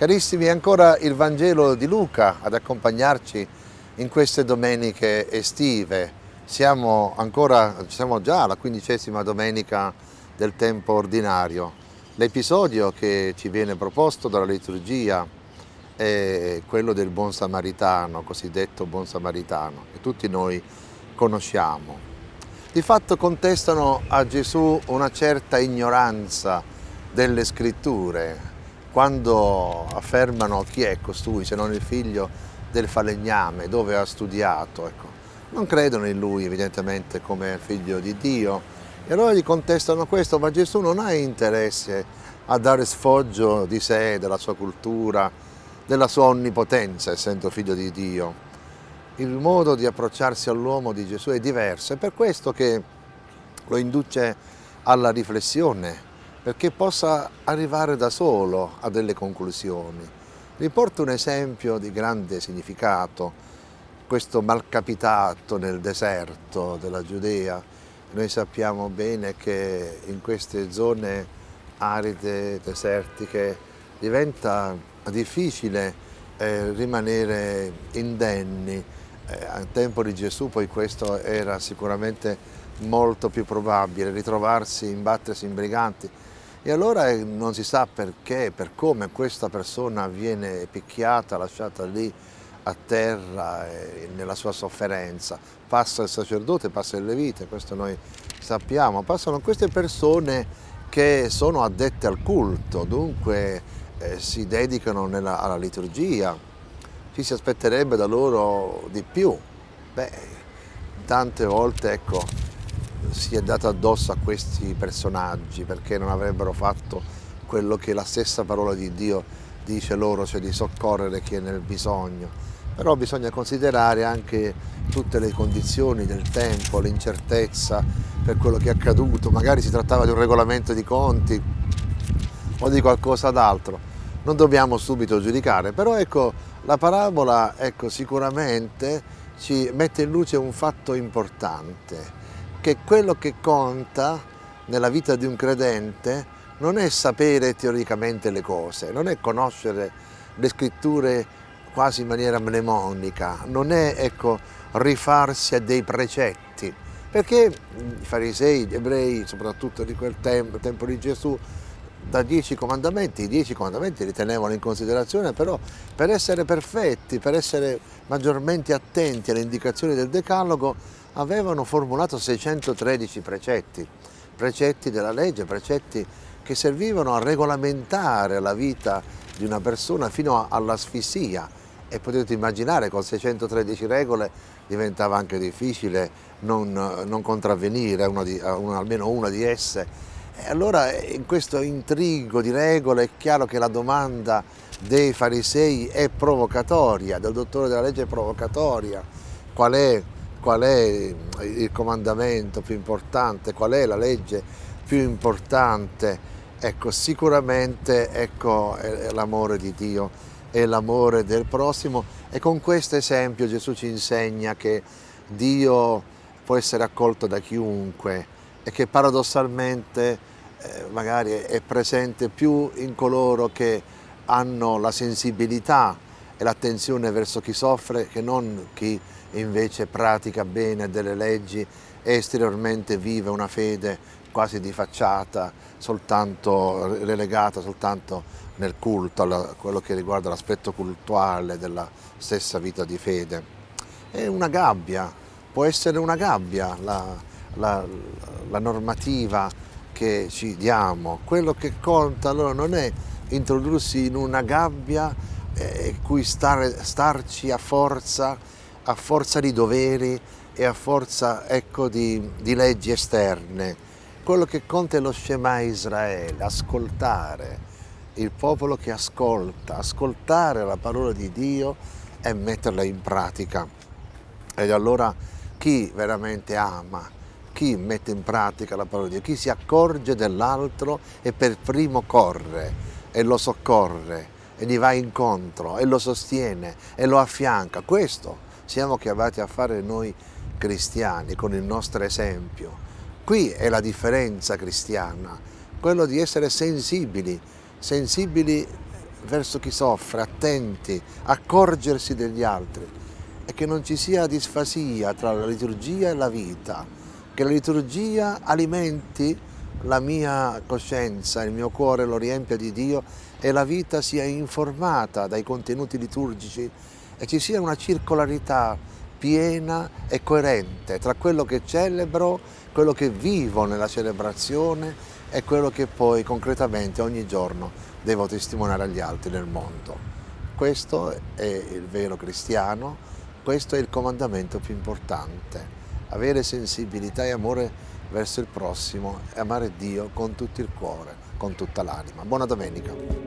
Carissimi, è ancora il Vangelo di Luca ad accompagnarci in queste domeniche estive. Siamo, ancora, siamo già alla quindicesima domenica del tempo ordinario. L'episodio che ci viene proposto dalla liturgia è quello del buon samaritano, cosiddetto buon samaritano, che tutti noi conosciamo. Di fatto contestano a Gesù una certa ignoranza delle scritture, quando affermano chi è costui se non il figlio del falegname, dove ha studiato. Ecco. Non credono in lui evidentemente come figlio di Dio e allora gli contestano questo, ma Gesù non ha interesse a dare sfoggio di sé, della sua cultura, della sua onnipotenza, essendo figlio di Dio. Il modo di approcciarsi all'uomo di Gesù è diverso, è per questo che lo induce alla riflessione, perché possa arrivare da solo a delle conclusioni. Riporto un esempio di grande significato, questo malcapitato nel deserto della Giudea. Noi sappiamo bene che in queste zone aride, desertiche, diventa difficile eh, rimanere indenni. Eh, al tempo di Gesù poi questo era sicuramente molto più probabile, ritrovarsi, imbattersi in briganti, e allora eh, non si sa perché, per come questa persona viene picchiata, lasciata lì a terra eh, nella sua sofferenza. Passa il sacerdote, passa il levite, questo noi sappiamo. Passano queste persone che sono addette al culto, dunque eh, si dedicano nella, alla liturgia. Ci si aspetterebbe da loro di più. Beh, tante volte, ecco, si è dato addosso a questi personaggi perché non avrebbero fatto quello che la stessa parola di Dio dice loro, cioè di soccorrere chi è nel bisogno. Però bisogna considerare anche tutte le condizioni del tempo, l'incertezza per quello che è accaduto, magari si trattava di un regolamento di conti o di qualcosa d'altro. Non dobbiamo subito giudicare, però ecco, la parabola ecco, sicuramente ci mette in luce un fatto importante, che quello che conta nella vita di un credente non è sapere teoricamente le cose, non è conoscere le scritture quasi in maniera mnemonica, non è ecco, rifarsi a dei precetti, perché i farisei, gli ebrei, soprattutto di quel tempo, tempo di Gesù, da dieci comandamenti, i dieci comandamenti li tenevano in considerazione, però per essere perfetti, per essere maggiormente attenti alle indicazioni del Decalogo, avevano formulato 613 precetti, precetti della legge, precetti che servivano a regolamentare la vita di una persona fino all'asfissia e potete immaginare con 613 regole diventava anche difficile non, non contravvenire a, una di, a una, almeno una di esse. E allora in questo intrigo di regole è chiaro che la domanda dei farisei è provocatoria, del dottore della legge è provocatoria. Qual è qual è il comandamento più importante, qual è la legge più importante, ecco sicuramente ecco, l'amore di Dio, è l'amore del prossimo. E con questo esempio Gesù ci insegna che Dio può essere accolto da chiunque e che paradossalmente eh, magari è presente più in coloro che hanno la sensibilità e l'attenzione verso chi soffre che non chi invece pratica bene delle leggi e esteriormente vive una fede quasi di facciata, soltanto relegata soltanto nel culto, a quello che riguarda l'aspetto cultuale della stessa vita di fede. È una gabbia, può essere una gabbia la, la, la normativa che ci diamo, quello che conta allora non è introdursi in una gabbia eh, cui stare, starci a forza, a forza di doveri e a forza ecco, di, di leggi esterne. Quello che conta è lo Shema Israele, ascoltare, il popolo che ascolta, ascoltare la parola di Dio e metterla in pratica. Ed allora chi veramente ama, chi mette in pratica la parola di Dio, chi si accorge dell'altro e per primo corre e lo soccorre e gli va incontro e lo sostiene e lo affianca. Questo siamo chiamati a fare noi cristiani con il nostro esempio. Qui è la differenza cristiana, quello di essere sensibili, sensibili verso chi soffre, attenti, accorgersi degli altri e che non ci sia disfasia tra la liturgia e la vita, che la liturgia alimenti la mia coscienza, il mio cuore lo riempia di Dio e la vita sia informata dai contenuti liturgici e ci sia una circolarità piena e coerente tra quello che celebro, quello che vivo nella celebrazione e quello che poi concretamente ogni giorno devo testimoniare agli altri nel mondo. Questo è il vero cristiano, questo è il comandamento più importante, avere sensibilità e amore verso il prossimo e amare Dio con tutto il cuore, con tutta l'anima. Buona domenica!